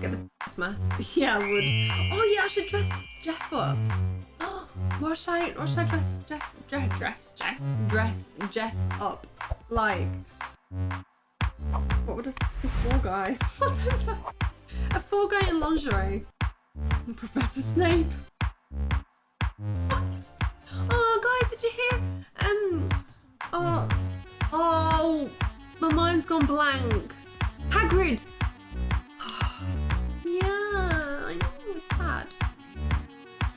Get the face mask. Yeah, I would. Oh yeah, I should dress Jeff up. What should I? What should I dress? Jess, dress, dress, Jess, dress Jeff up like? What would a four guy? I. A four guy in lingerie. Professor Snape. What? Oh, guys, did you hear? Um. Oh. Oh. My mind's gone blank. Hagrid.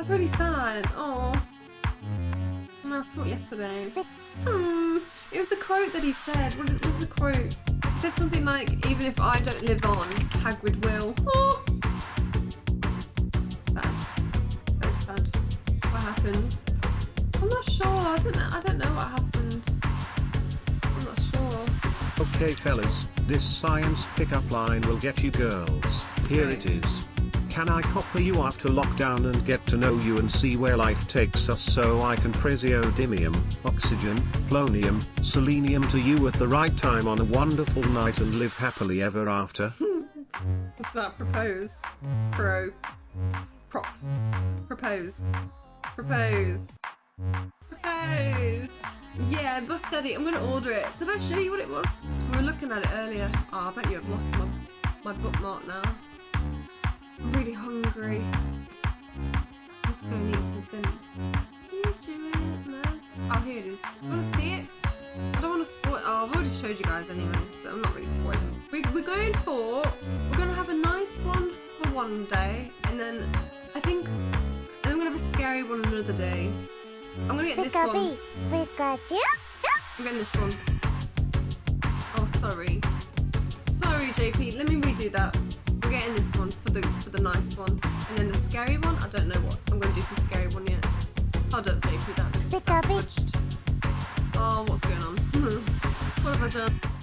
That's really sad. Oh. And I saw it yesterday. Hmm. It was the quote that he said. What was the quote? It said something like, even if I don't live on, Hagrid will. Oh. Sad. Very sad. What happened? I'm not sure. I don't know. I don't know what happened. I'm not sure. Okay fellas, this science pickup line will get you girls. Here Okay. it is. Can I copper you after lockdown and get to know you and see where life takes us so I can praseodymium, oxygen, polonium, selenium to you at the right time on a wonderful night and live happily ever after? What's that? Propose. Pro. Props. Propose. Propose. Propose. Yeah, Buff Daddy. I'm gonna order it. Did I show you what it was? We were looking at it earlier. Oh, I bet you have lost my, my bookmark now. Really hungry. Let's go and eat something. Oh, here it is. Wanna see it? I don't want to spoil. Oh, I've already showed you guys anyway, so I'm not really spoiling. We, we're going for. We're gonna have a nice one for one day, and then I think, and then we're gonna have a scary one another day. I'm gonna get this one. Pikachu. I'm getting this one. Oh, sorry. Sorry, JP. Let me redo that. Hold up, JP. That fudged. Oh, what's going on? what have I done?